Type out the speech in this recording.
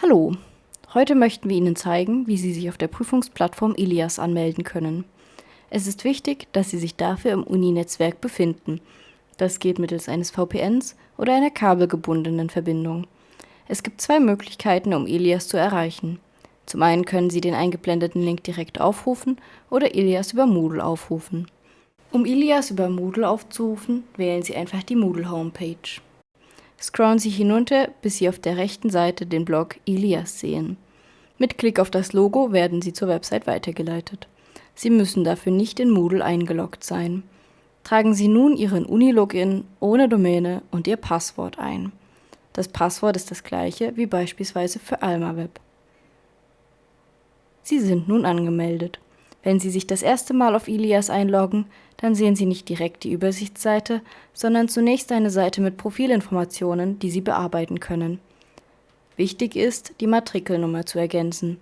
Hallo, heute möchten wir Ihnen zeigen, wie Sie sich auf der Prüfungsplattform Ilias anmelden können. Es ist wichtig, dass Sie sich dafür im Uni-Netzwerk befinden. Das geht mittels eines VPNs oder einer kabelgebundenen Verbindung. Es gibt zwei Möglichkeiten, um Ilias zu erreichen. Zum einen können Sie den eingeblendeten Link direkt aufrufen oder Ilias über Moodle aufrufen. Um Ilias über Moodle aufzurufen, wählen Sie einfach die Moodle Homepage. Scrollen Sie hinunter, bis Sie auf der rechten Seite den Blog Ilias sehen. Mit Klick auf das Logo werden Sie zur Website weitergeleitet. Sie müssen dafür nicht in Moodle eingeloggt sein. Tragen Sie nun Ihren Uni-Login ohne Domäne und Ihr Passwort ein. Das Passwort ist das gleiche wie beispielsweise für AlmaWeb. Sie sind nun angemeldet. Wenn Sie sich das erste Mal auf Ilias einloggen, dann sehen Sie nicht direkt die Übersichtsseite, sondern zunächst eine Seite mit Profilinformationen, die Sie bearbeiten können. Wichtig ist, die Matrikelnummer zu ergänzen.